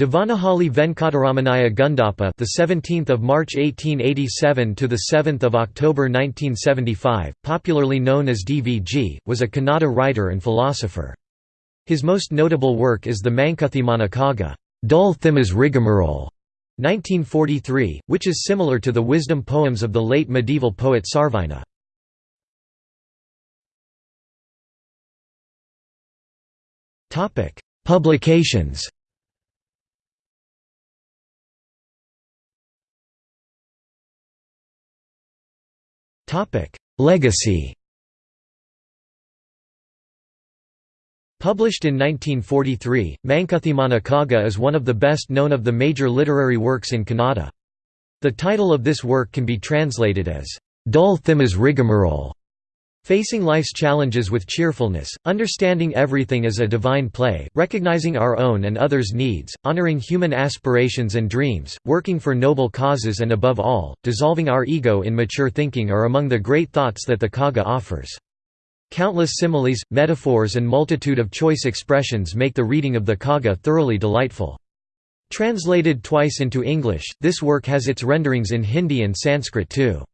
Devanahalli Venkataramanaya Gundappa, the 17th of March 1887 to the 7th of October 1975, popularly known as DVG, was a Kannada writer and philosopher. His most notable work is the Mankuthimana Kagga, Dull Thimas Rigmarole, 1943, which is similar to the wisdom poems of the late medieval poet Sarvajna. Topic: Publications. Legacy. Published in 1943, Mankuthimana Kagga is one of the best known of the major literary works in Kannada. The title of this work can be translated as, Dull Thimas Rigmarole, Facing life's challenges with cheerfulness, understanding everything as a divine play, recognizing our own and others' needs, honoring human aspirations and dreams, working for noble causes and above all, dissolving our ego in mature thinking are among the great thoughts that the Kagga offers. Countless similes, metaphors and multitude of choice expressions make the reading of the Kagga thoroughly delightful. Translated twice into English, this work has its renderings in Hindi and Sanskrit too.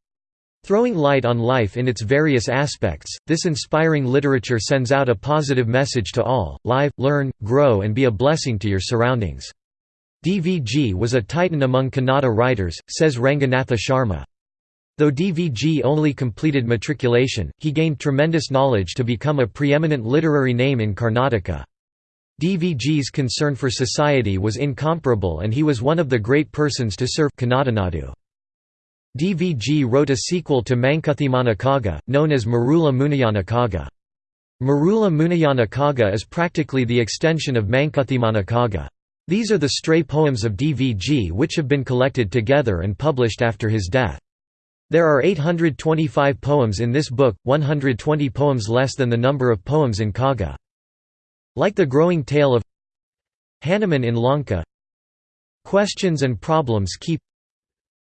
Throwing light on life in its various aspects, this inspiring literature sends out a positive message to all, live, learn, grow and be a blessing to your surroundings. DVG was a titan among Kannada writers, says Ranganatha Sharma. Though DVG only completed matriculation, he gained tremendous knowledge to become a preeminent literary name in Karnataka. DVG's concern for society was incomparable and he was one of the great persons to serve Kannadanadu. DVG wrote a sequel to Mankuthimana known as Marula Muniyana Kagga. Marula Muniyana Kagga is practically the extension of Mankuthimana. These are the stray poems of DVG which have been collected together and published after his death. There are 825 poems in this book, 120 poems less than the number of poems in Kagga. Like the growing tale of Hanuman in Lanka Questions and problems keep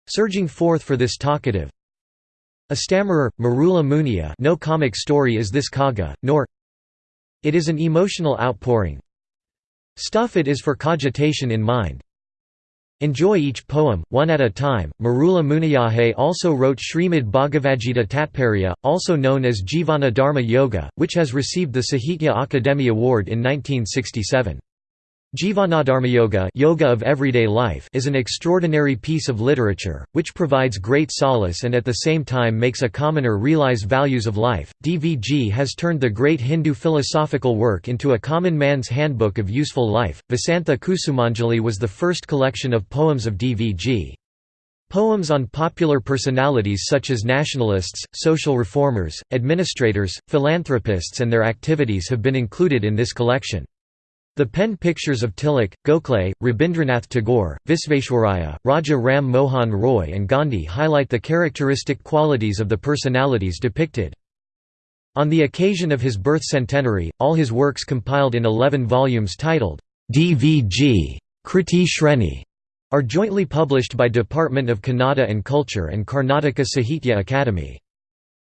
Surging forth for this talkative A stammerer, Marula Muniya no comic story is this Kagga, nor It is an emotional outpouring Stuff it is for cogitation in mind Enjoy each poem, one at a time. Marula Muniyahe also wrote Srimad Bhagavadgita Tatparya, also known as Jivana Dharma Yoga, which has received the Sahitya Akademi Award in 1967. Jivanadharmayoga yoga of everyday life is an extraordinary piece of literature, which provides great solace and at the same time makes a commoner realize values of life. DVG has turned the great Hindu philosophical work into a common man's handbook of useful life. Vasantha Kusumanjali was the first collection of poems of DVG. Poems on popular personalities such as nationalists, social reformers, administrators, philanthropists and their activities have been included in this collection. The pen pictures of Tilak, Gokhale, Rabindranath Tagore, Visvesvaraya, Raja Ram Mohan Roy and Gandhi highlight the characteristic qualities of the personalities depicted. On the occasion of his birth centenary, all his works compiled in 11 volumes titled, DVG Kriti Shreni, are jointly published by Department of Kannada and Culture and Karnataka Sahitya Akademi.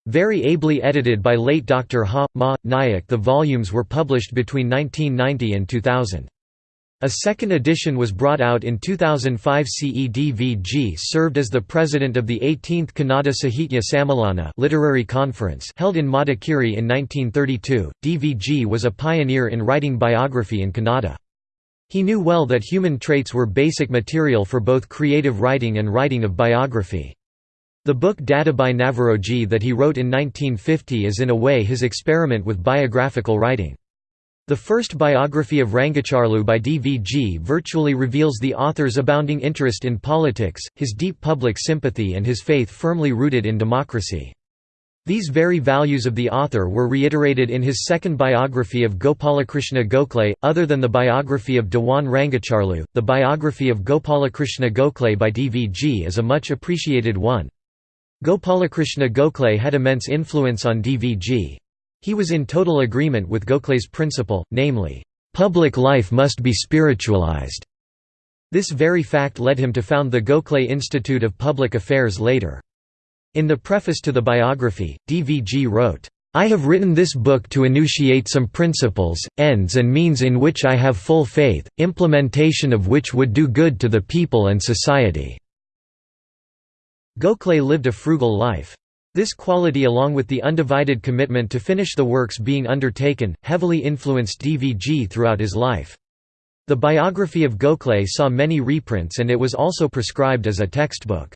Very ably edited by late Dr. Ha. Ma. Nayak the volumes were published between 1990 and 2000. A second edition was brought out in 2005 CEDVG served as the president of the 18th Kannada Sahitya Sammelana literary conference held in Madikeri in 1932. DVG was a pioneer in writing biography in Kannada. He knew well that human traits were basic material for both creative writing and writing of biography. The book Dadabhai Naoroji that he wrote in 1950 is in a way his experiment with biographical writing. The first biography of Rangacharlu by DVG virtually reveals the author's abounding interest in politics, his deep public sympathy and his faith firmly rooted in democracy. These very values of the author were reiterated in his second biography of Gopalakrishna Gokhale. Other than the biography of Dewan Rangacharlu, the biography of Gopalakrishna Gokhale by DVG is a much appreciated one. Gopalakrishna Gokhale had immense influence on DVG. He was in total agreement with Gokhale's principle, namely, "...public life must be spiritualized." This very fact led him to found the Gokhale Institute of Public Affairs later. In the preface to the biography, DVG wrote, I have written this book to enunciate some principles, ends and means in which I have full faith, implementation of which would do good to the people and society." Gokhale lived a frugal life. This quality along with the undivided commitment to finish the works being undertaken, heavily influenced DVG throughout his life. The biography of Gokhale saw many reprints and it was also prescribed as a textbook.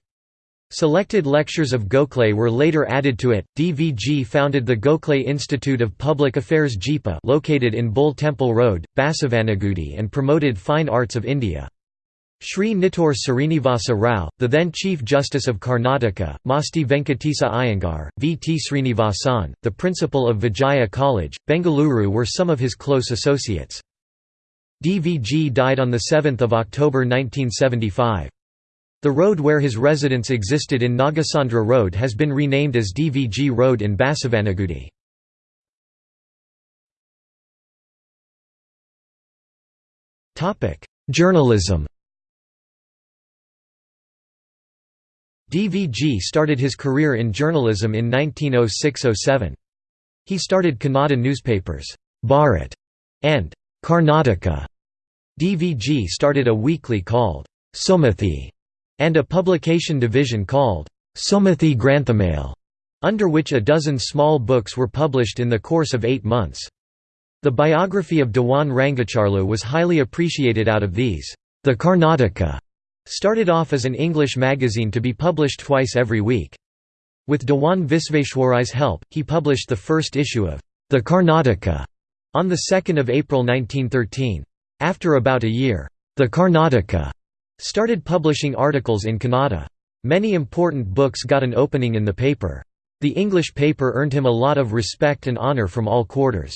Selected lectures of Gokhale were later added to it. DVG founded the Gokhale Institute of Public Affairs GIPA located in Bull Temple Road, Basavanagudi and promoted fine arts of India. Sri Nittur Srinivasa Rao, the then Chief Justice of Karnataka, Masti Venkatesa Iyengar, V. T. Srinivasan, the principal of Vijaya College, Bengaluru were some of his close associates. DVG died on 7 October 1975. The road where his residence existed in Nagasandra Road has been renamed as DVG Road in Basavanagudi. Journalism DVG started his career in journalism in 1906–07. He started Kannada newspapers, Bharat and Karnataka. DVG started a weekly called Sumathi and a publication division called Sumathi Granthamala, under which a dozen small books were published in the course of eight months. The biography of Dewan Rangacharlu was highly appreciated out of these. The Karnataka started off as an English magazine to be published twice every week. With Dewan Visvesvaraya's help, he published the first issue of The Karnataka on 2 April 1913. After about a year, The Karnataka started publishing articles in Kannada. Many important books got an opening in the paper. The English paper earned him a lot of respect and honour from all quarters.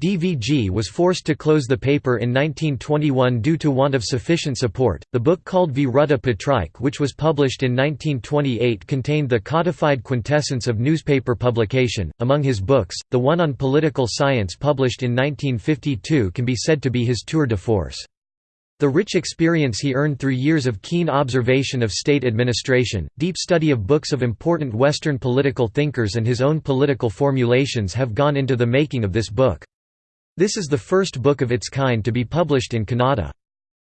DVG was forced to close the paper in 1921 due to want of sufficient support. The book called Viruddha Patrika, which was published in 1928, contained the codified quintessence of newspaper publication. Among his books, the one on political science published in 1952 can be said to be his tour de force. The rich experience he earned through years of keen observation of state administration, deep study of books of important Western political thinkers and his own political formulations have gone into the making of this book. This is the first book of its kind to be published in Kannada.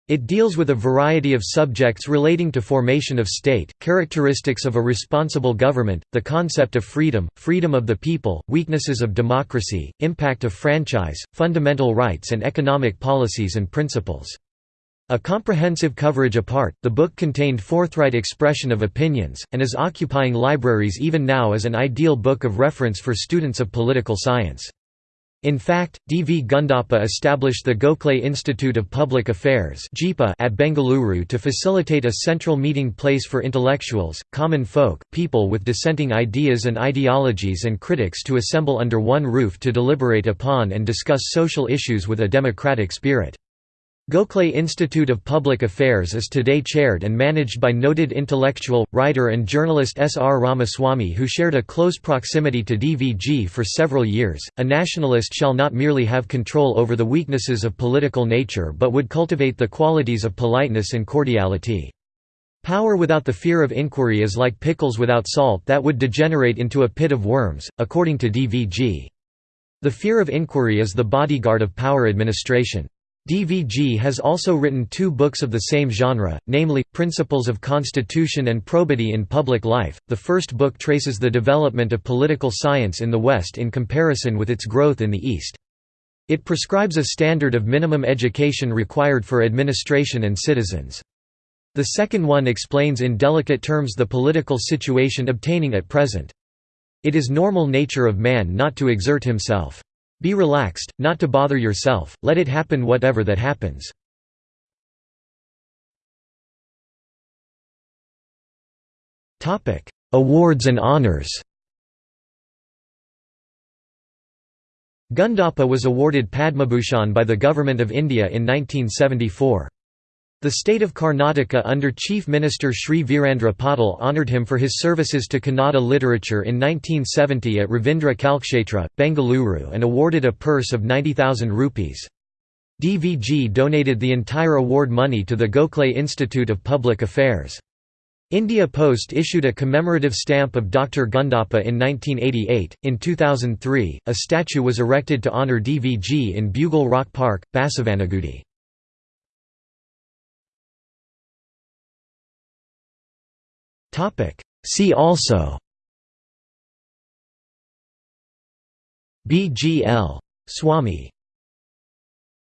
It deals with a variety of subjects relating to formation of state, characteristics of a responsible government, the concept of freedom, freedom of the people, weaknesses of democracy, impact of franchise, fundamental rights and economic policies and principles. A comprehensive coverage apart, the book contained forthright expression of opinions, and is occupying libraries even now as an ideal book of reference for students of political science. In fact, D. V. Gundappa established the Gokhale Institute of Public Affairs at Bengaluru to facilitate a central meeting place for intellectuals, common folk, people with dissenting ideas and ideologies and critics to assemble under one roof to deliberate upon and discuss social issues with a democratic spirit. Gokhale Institute of Public Affairs is today chaired and managed by noted intellectual, writer and journalist S. R. Ramaswamy who shared a close proximity to DVG for several years. A nationalist shall not merely have control over the weaknesses of political nature but would cultivate the qualities of politeness and cordiality. Power without the fear of inquiry is like pickles without salt that would degenerate into a pit of worms, according to DVG. The fear of inquiry is the bodyguard of power administration. DVG has also written two books of the same genre, namely, Principles of Constitution and Probity in Public Life. The first book traces the development of political science in the West in comparison with its growth in the East. It prescribes a standard of minimum education required for administration and citizens. The second one explains in delicate terms the political situation obtaining at present. It is normal nature of man not to exert himself. Be relaxed, not to bother yourself, let it happen whatever that happens. Awards and honors Gundappa was awarded Padmabhushan by the Government of India in 1974. The state of Karnataka under Chief Minister Sri Virendra Patil honoured him for his services to Kannada literature in 1970 at Ravindra Kalakshetra, Bengaluru and awarded a purse of 90,000 rupees. DVG donated the entire award money to the Gokhale Institute of Public Affairs. India Post issued a commemorative stamp of Dr. Gundappa in 1988. In 2003, a statue was erected to honour DVG in Bugle Rock Park, Basavanagudi. See also. BGL. Swamy